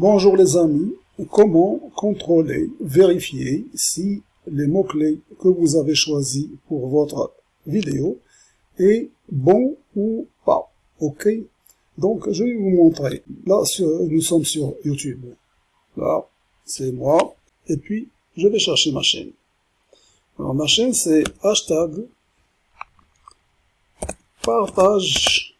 Bonjour les amis, comment contrôler, vérifier si les mots-clés que vous avez choisis pour votre vidéo est bon ou pas, ok? Donc je vais vous montrer, là nous sommes sur YouTube, là c'est moi, et puis je vais chercher ma chaîne. Alors ma chaîne c'est hashtag partage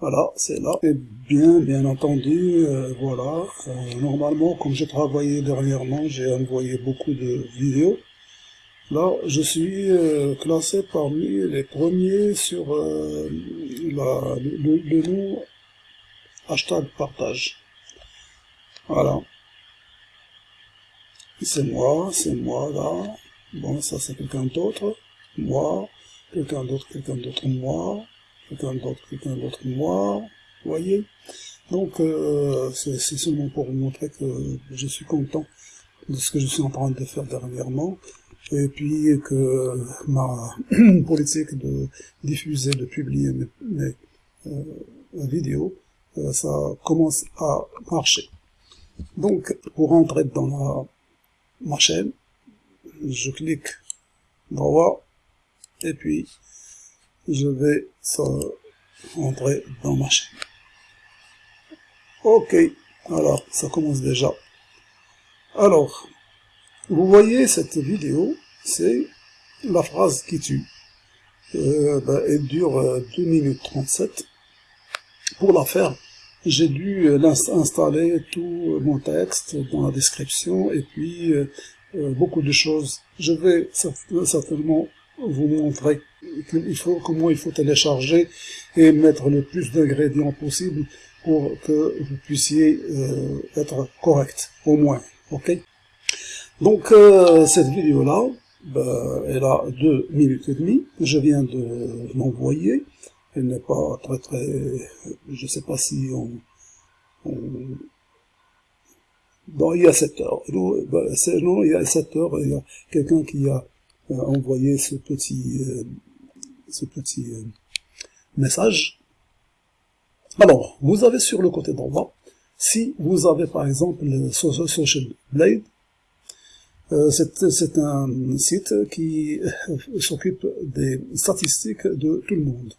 voilà, c'est là. Et bien, bien entendu, euh, voilà. Euh, normalement, comme j'ai travaillé dernièrement, j'ai envoyé beaucoup de vidéos. Là, je suis euh, classé parmi les premiers sur la, le, le, nom hashtag partage. Voilà. C'est moi, c'est moi là. Bon, ça c'est quelqu'un d'autre. Moi, quelqu'un d'autre, quelqu'un d'autre, moi quelqu'un d'autre, quelqu'un d'autre moi, vous voyez Donc, euh, c'est seulement pour vous montrer que je suis content de ce que je suis en train de faire dernièrement, et puis que ma politique de diffuser, de publier mes, euh, vidéos, euh, ça commence à marcher. Donc, pour entrer dans la, ma chaîne, je clique droit, et puis je vais entrer dans ma chaîne. Ok, alors ça commence déjà. Alors, vous voyez cette vidéo, c'est la phrase qui tue. Euh, ben, elle dure 2 euh, minutes 37. Pour la faire, j'ai dû euh, installer tout mon texte dans la description et puis beaucoup de choses. Je vais certainement vous montrer il faut, comment il faut télécharger et mettre le plus d'ingrédients possible pour que vous puissiez euh, être correct, au moins. ok? Donc euh, cette vidéo-là, ben, elle a deux minutes et demie. Je viens de l'envoyer. Elle n'est pas très très... Je sais pas si on... Bon, il y a 7 heures. Non, ben, non, il y a 7 heures, il y a quelqu'un qui a euh, envoyé ce petit ce petit euh, message. Alors, vous avez sur le côté droit, si vous avez par exemple le Social Blade, euh, c'est un site qui euh, s'occupe des statistiques de tout le monde.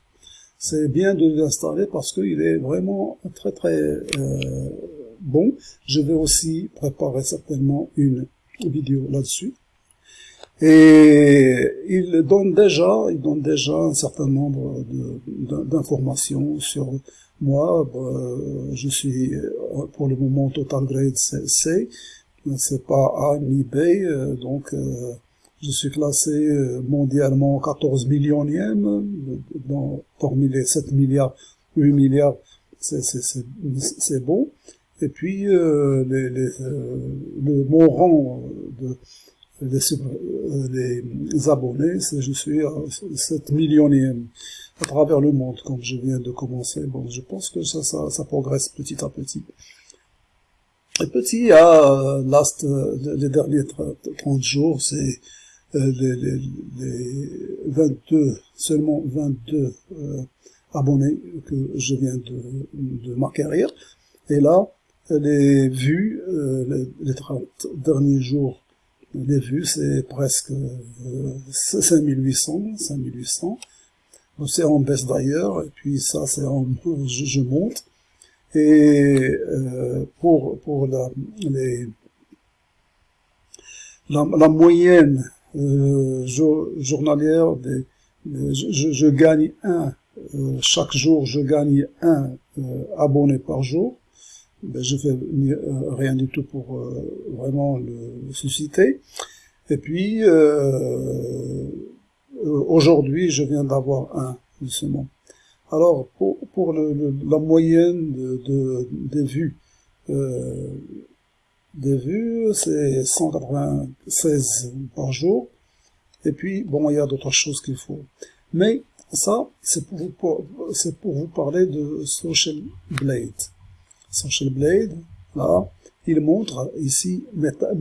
C'est bien de l'installer parce qu'il est vraiment très très bon. Je vais aussi préparer certainement une vidéo là-dessus. Et il donne déjà, il donne déjà un certain nombre d'informations sur moi. Euh, je suis euh, pour le moment total grade C, c'est pas A ni B, euh, donc je suis classé mondialement 14 millionième, dans, parmi les 7 milliards, 8 milliards, c'est bon. Et puis les, les, le, mon rang de les, les abonnés, je suis à 7 millionième à travers le monde, comme je viens de commencer. Bon, je pense que ça, ça, progresse petit à petit. Et petit à last, les derniers 30 jours, c'est euh, les, les, les, 22, seulement 22 euh, abonnés que je viens de, de m'acquérir. Et là, les vues, euh, les 30 derniers jours les vues, c'est presque 5800, 5800. C'est en baisse d'ailleurs, et puis ça, c'est en, je, monte. Et euh, pour pour la les la, moyenne euh, journalière des, je, je, gagne un euh, chaque jour je gagne un abonné par jour ben, je fais euh, rien du tout pour euh, vraiment le susciter. Et puis, euh, aujourd'hui, je viens d'avoir un, justement. Alors, pour, pour le, la moyenne de, de des vues, euh, des vues, c'est 196 par jour. Et puis, bon, il y a d'autres choses qu'il faut. Mais ça, c'est pour, pour, pour vous parler de Social Blade. Social Blade, là, il montre ici mes, tags,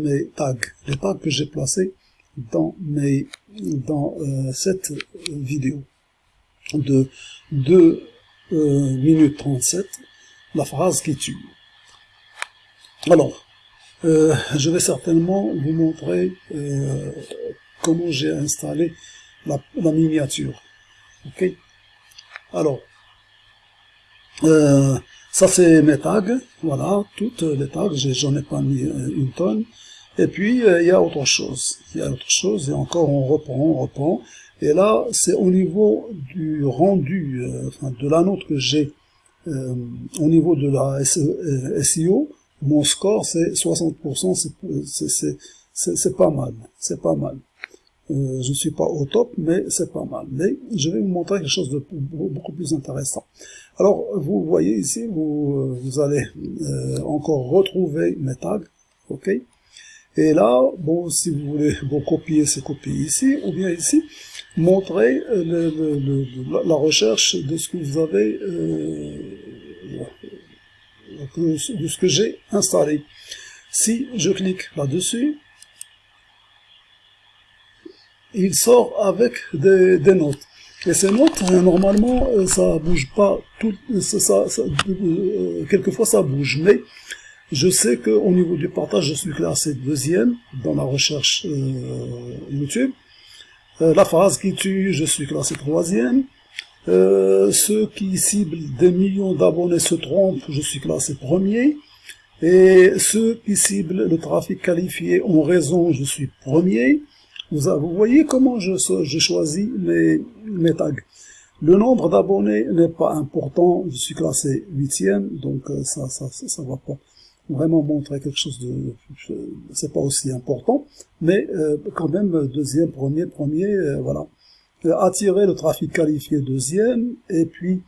les tags que j'ai placés dans mes dans euh, cette vidéo de 2 euh, minutes 37, la phrase qui tue. Alors, euh, je vais certainement vous montrer comment j'ai installé la, miniature. Ok? Alors, ça c'est mes tags, voilà, toutes les tags, j'en ai pas mis une tonne. Et puis, il y a autre chose, il y a autre chose, et encore on reprend, on reprend. Et là, c'est au niveau du rendu, enfin, de la note que j'ai au niveau de la SEO, mon score c'est 60%, c'est pas mal, c'est pas mal. Euh, je suis pas au top, mais c'est pas mal. Mais je vais vous montrer quelque chose de beaucoup plus intéressant. Alors, vous voyez ici, vous, euh, allez euh, encore retrouver mes tags, ok? Et là, bon, si vous voulez vous copier, c'est copier ici, ou bien ici, montrer le, la recherche de ce que vous avez de ce que j'ai installé. Si je clique là-dessus, il sort avec des, notes. Et ces notes, euh, normalement, euh, ça bouge pas tout, ça, euh, quelquefois ça bouge, mais je sais qu'au niveau du partage, je suis classé deuxième dans la recherche YouTube. la phrase qui tue, je suis classé troisième. Euh, ceux qui ciblent des millions d'abonnés se trompent, je suis classé premier. Et ceux qui ciblent le trafic qualifié ont raison, je suis premier. Vous, voyez comment je, choisis mes, tags. Le nombre d'abonnés n'est pas important, je suis classé huitième, donc euh, ça, ça, ça, va pas vraiment montrer quelque chose de, c'est pas aussi important, mais euh, quand même deuxième, premier, premier, voilà. Attirer le trafic qualifié deuxième, et puis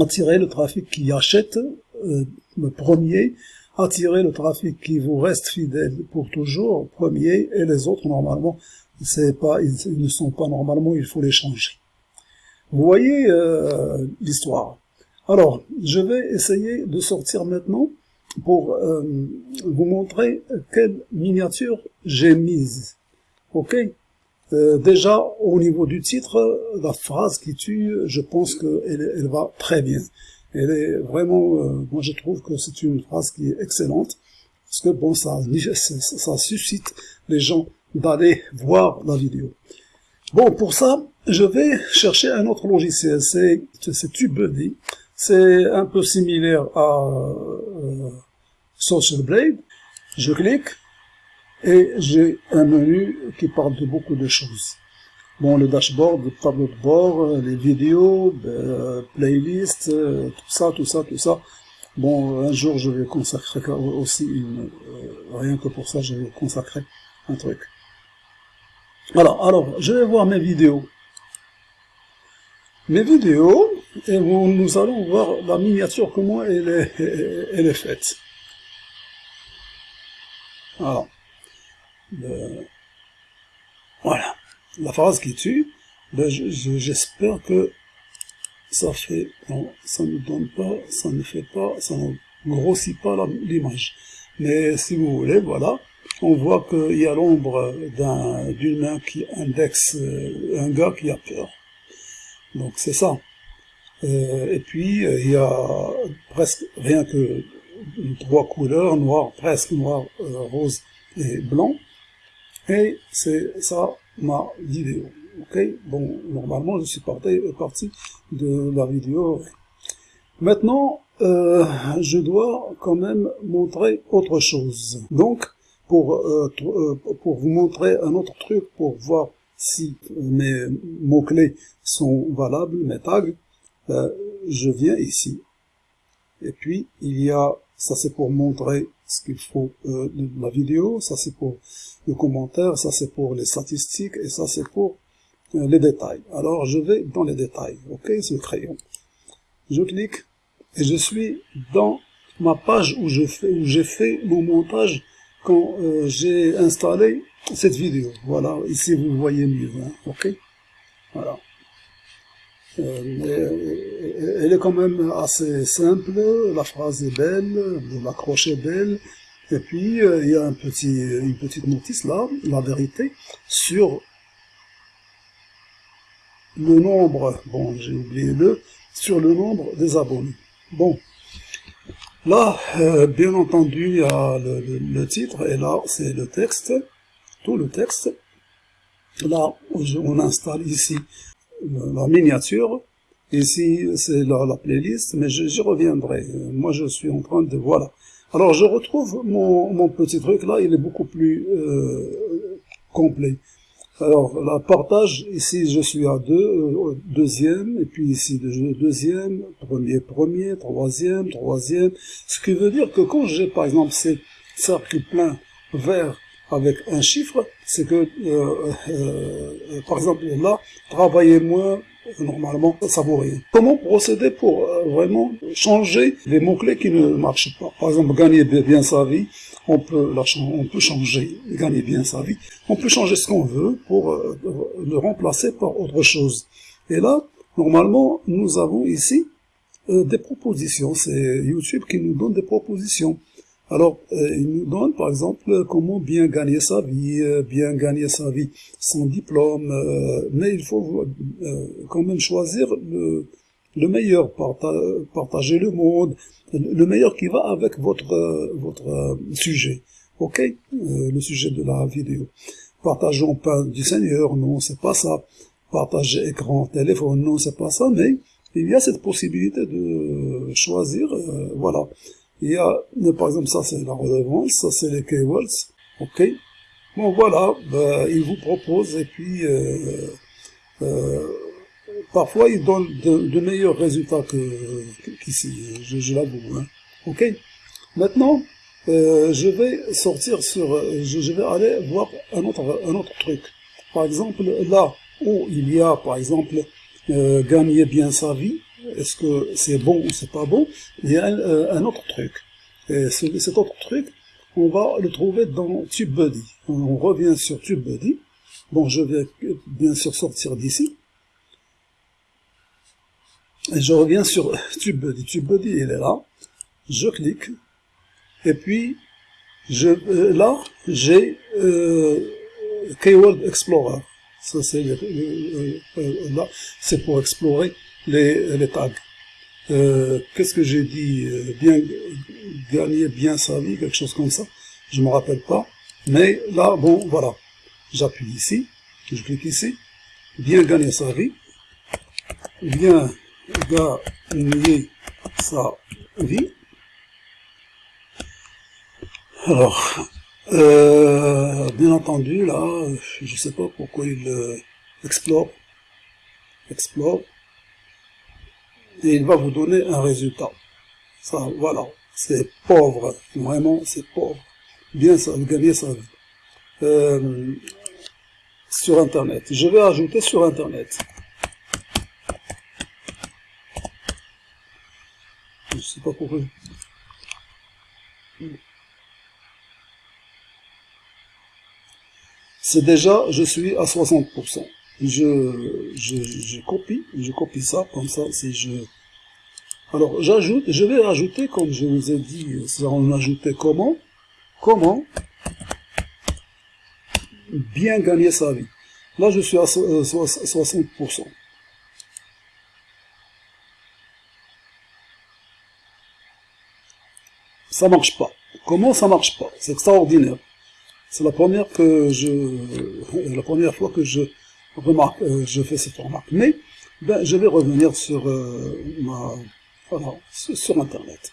attirer le trafic qui achète euh, premier, attirer le trafic qui vous reste fidèle pour toujours, premier, et les autres, normalement, pas, ils, ne sont pas normalement, il faut les changer. Vous voyez euh, l'histoire. Alors, je vais essayer de sortir maintenant pour euh, vous montrer quelle miniature j'ai mise. Ok? Euh, déjà, au niveau du titre, la phrase qui tue, je pense qu'elle elle va très bien. Elle est vraiment, euh, moi je trouve que c'est une phrase qui est excellente, parce que bon, ça, ça suscite les gens d'aller voir la vidéo. Bon, pour ça, je vais chercher un autre logiciel, c'est TubeBuddy. C'est un peu similaire à euh, Social Blade. Je clique, et j'ai un menu qui parle de beaucoup de choses. Bon, le dashboard, le tableau de bord, les vidéos, euh, playlist, euh, tout ça, tout ça, tout ça. Bon, un jour, je vais consacrer aussi une, euh, rien que pour ça, je vais consacrer un truc. Voilà, alors, je vais voir mes vidéos. Mes vidéos, et nous allons voir la miniature, comment elle est, elle est faite. Voilà voilà, la phrase qui tue, ben j'espère que ça fait, ne donne pas, ça ne fait pas, ça ne grossit pas l'image. Mais si vous voulez, voilà, on voit qu'il y a l'ombre d'une main qui indexe euh, un gars qui a peur. Donc c'est ça. Euh, et puis euh, il y a presque rien que trois couleurs, noir, presque noir, rose et blanc. Et c'est ça ma vidéo. Ok, bon, normalement je suis parti, parti de la vidéo. Maintenant, euh, je dois quand même montrer autre chose. Donc, pour, euh, euh, pour vous montrer un autre truc, pour voir si mes mots-clés sont valables, mes tags, je viens ici. Et puis, il y a, ça c'est pour montrer ce qu'il faut euh, de la vidéo, ça c'est pour le commentaire, ça c'est pour les statistiques, et ça c'est pour euh, les détails. Alors je vais dans les détails, ok, c'est le crayon. Je clique, et je suis dans ma page où je fais, où j'ai fait mon montage quand euh, j'ai installé cette vidéo. Voilà, ici vous voyez mieux, hein, ok? Voilà. Euh, elle est quand même assez simple, la phrase est belle, l'accroche est belle, et puis euh, il y a un petit, une petite notice là, la vérité, sur le nombre, bon j'ai oublié le, sur le nombre des abonnés. Bon, Là, euh, bien entendu, il y a le, titre, et là, c'est le texte, tout le texte. Là, on installe ici la miniature, ici, c'est la, playlist, mais j'y reviendrai. Moi, je suis en train de... Voilà. Alors, je retrouve mon, mon petit truc, là, il est beaucoup plus euh, complet. Alors, la partage, ici, je suis à deux, euh, deuxième, et puis ici, deuxième, premier, premier, troisième, troisième. Ce qui veut dire que quand j'ai, par exemple, ces cercles pleins verts avec un chiffre, c'est que, euh, euh, par exemple, là, travailler moins, normalement, ça vaut rien. Comment procéder pour vraiment changer les mots-clés qui ne marchent pas? Par exemple, gagner bien sa vie, on peut, on peut changer, gagner bien sa vie, on peut changer ce qu'on veut pour euh, le remplacer par autre chose. Et là, normalement, nous avons ici euh, des propositions. C'est YouTube qui nous donne des propositions. Alors, euh, il nous donne, par exemple, comment bien gagner sa vie, bien gagner sa vie sans diplôme, mais il faut quand même choisir le, le meilleur, partager le monde, le meilleur qui va avec votre votre euh, sujet. Ok, euh, le sujet de la vidéo. Partageons pas du Seigneur, non, c'est pas ça. Partager écran, téléphone, non, c'est pas ça. Mais il y a cette possibilité de choisir. Euh, voilà. Il y a, par exemple, ça c'est la redevance, ça c'est les keywords. Ok. Bon voilà, ben, il vous propose et puis euh, parfois il donne de, meilleurs résultats qu'ici, je, je l'avoue. Hein. Ok Maintenant, euh, je vais sortir sur, je, vais aller voir un autre, un autre truc. Par exemple, là où il y a, par exemple, euh, gagner bien sa vie, est-ce que c'est bon ou c'est pas bon Il y a un, euh, autre truc. Et cet autre truc, on va le trouver dans TubeBuddy. On revient sur TubeBuddy. Bon, je vais bien sûr sortir d'ici. Et je reviens sur TubeBuddy. TubeBuddy, il est là. Je clique. Et puis, je, euh, là, j'ai euh, Keyword Explorer. Ça, c'est pour explorer les, tags. Qu'est-ce que j'ai dit Bien gagner bien sa vie, quelque chose comme ça. Je me rappelle pas. Mais là, bon, voilà. J'appuie ici. Je clique ici. Bien gagner sa vie. Bien gagner sa vie. Alors, euh, bien entendu, là, je sais pas pourquoi il euh, explore, explore, et il va vous donner un résultat. Ça, voilà, c'est pauvre, vraiment, c'est pauvre. Bien ça, gagner sa vie. Euh, sur Internet. Je vais ajouter sur Internet. Je sais pas pourquoi. C'est déjà, je suis à 60%. Je, je, copie, je copie ça, comme ça, si je... Alors, j'ajoute, je vais ajouter, comme je vous ai dit, ça on ajoutait comment? Comment? Bien gagner sa vie. Là, je suis à 60%. ça marche pas. Comment ça marche pas? C'est extraordinaire. C'est la première que je, la première fois que je remarque, euh, je fais cette remarque. Mais ben, je vais revenir sur euh, ma, voilà, sur Internet.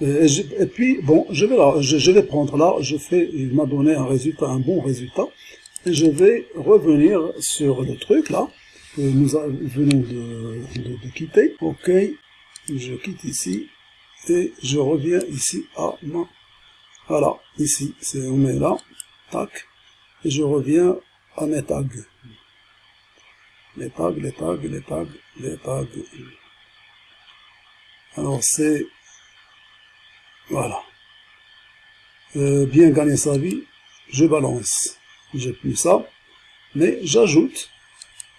Et, puis bon, je vais là, je, vais prendre là, je fais, il m'a donné un résultat, un bon résultat, et je vais revenir sur le truc là que nous venons de, de, de quitter. Ok, je quitte ici et je reviens ici à ma voilà ici c'est on met là tac et je reviens à mes tags les tags les tags les tags les tags alors c'est voilà. Euh, bien gagner sa vie je balance. J'ai plus ça mais j'ajoute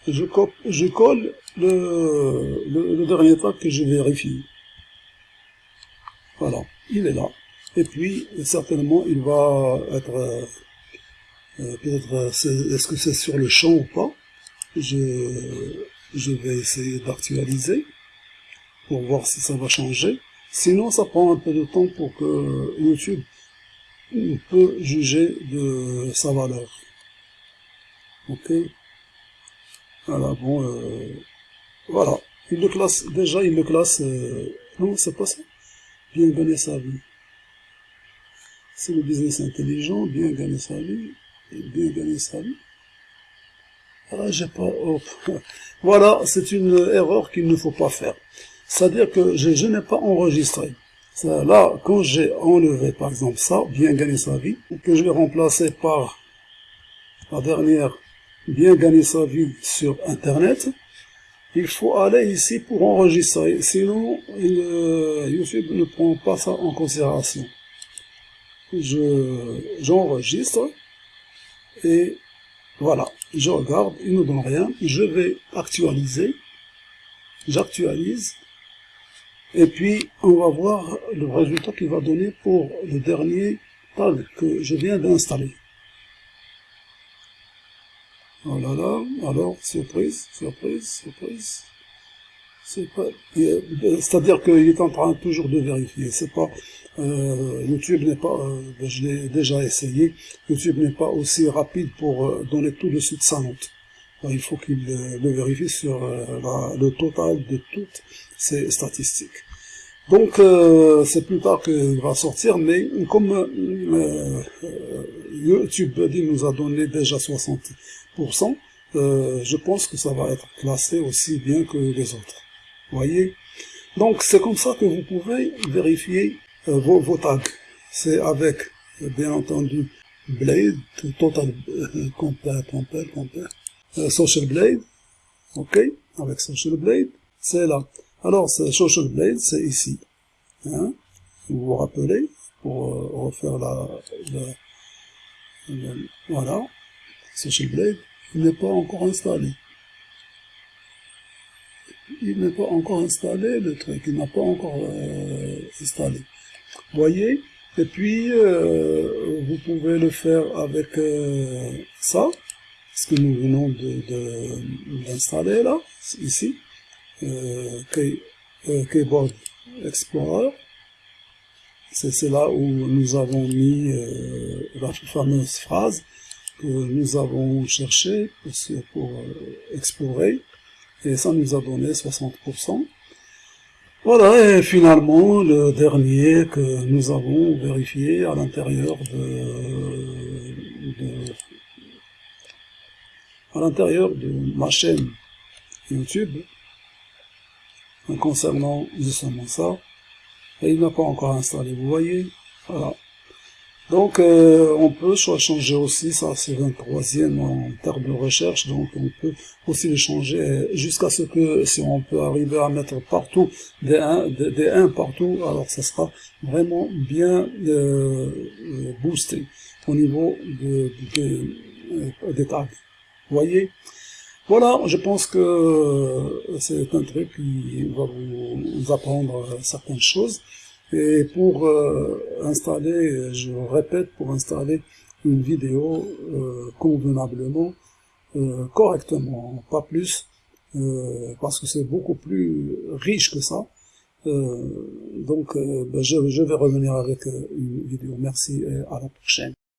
je, colle le, dernier tag que je vérifie. Voilà, il est là. Et puis, certainement, il va être... Euh, euh, peut-être, est-ce que c'est sur le champ ou pas? Je, vais essayer d'actualiser pour voir si ça va changer. Sinon, ça prend un peu de temps pour que YouTube peut juger de sa valeur. Ok? Voilà, bon, euh, voilà. Il le classe, déjà, il le classe, euh, non, c'est pas ça. Bien gagner sa vie. C'est le business intelligent, bien gagner sa vie, bien gagner sa vie. Oh. voilà, c'est une erreur qu'il ne faut pas faire. C'est-à-dire que je, n'ai pas enregistré. Là, quand j'ai enlevé, par exemple, ça, bien gagner sa vie, que je l'ai remplacé par la dernière, bien gagner sa vie sur Internet, il faut aller ici pour enregistrer. Sinon, euh, YouTube ne prend pas ça en considération. Je J'enregistre et voilà, je regarde, il ne donne rien. Je vais actualiser. J'actualise et puis, on va voir le résultat qu'il va donner pour le dernier tag que je viens d'installer. Oh là là, alors, surprise, surprise, surprise. C'est-à-dire qu'il est en train toujours de vérifier. C'est pas euh, YouTube n'est pas, euh, je l'ai déjà essayé. YouTube n'est pas aussi rapide pour euh, donner tout de suite sa note. il faut qu'il le vérifie sur le total de toutes ces statistiques. Donc c'est plus tard qu'il va sortir, mais comme YouTube nous a donné déjà 60%, je pense que ça va être classé aussi bien que les autres. voyez? Donc c'est comme ça que vous pouvez vérifier tags. C'est avec, bien entendu, Blade, Total Compare, Compare, Compare, Social Blade, ok Avec Social Blade, c'est là. Alors, Social Blade, c'est ici. Hein? Vous vous rappelez, pour euh, refaire la, voilà, Social Blade, il n'est pas encore installé. Il n'est pas encore installé, le truc, il n'a pas encore euh, installé. Voyez Et puis, euh, vous pouvez le faire avec euh, ça, ce que nous venons d'installer de, là, ici. Euh, euh, Keyboard Explorer. C'est là où nous avons mis la fameuse phrase que nous avons cherché pour, explorer. Et ça nous a donné 60%. Voilà, et finalement, le dernier que nous avons vérifié à l'intérieur de, de, à l'intérieur de ma chaîne YouTube, concernant justement ça, et il n'a pas encore installé, vous voyez, voilà. Donc euh, on peut changer aussi, ça c'est 23e en termes de recherche, donc on peut aussi le changer jusqu'à ce que si on peut arriver à mettre partout des 1, des, 1 partout, alors ça sera vraiment bien euh, boosté au niveau de, de, des tags. Vous voyez? Voilà, je pense que euh, c'est un truc qui va vous apprendre certaines choses. Et pour euh, installer, je répète, pour installer une vidéo euh, convenablement, correctement, pas plus, parce que c'est beaucoup plus riche que ça. donc, ben, je, je vais revenir avec une vidéo. Merci et à la prochaine.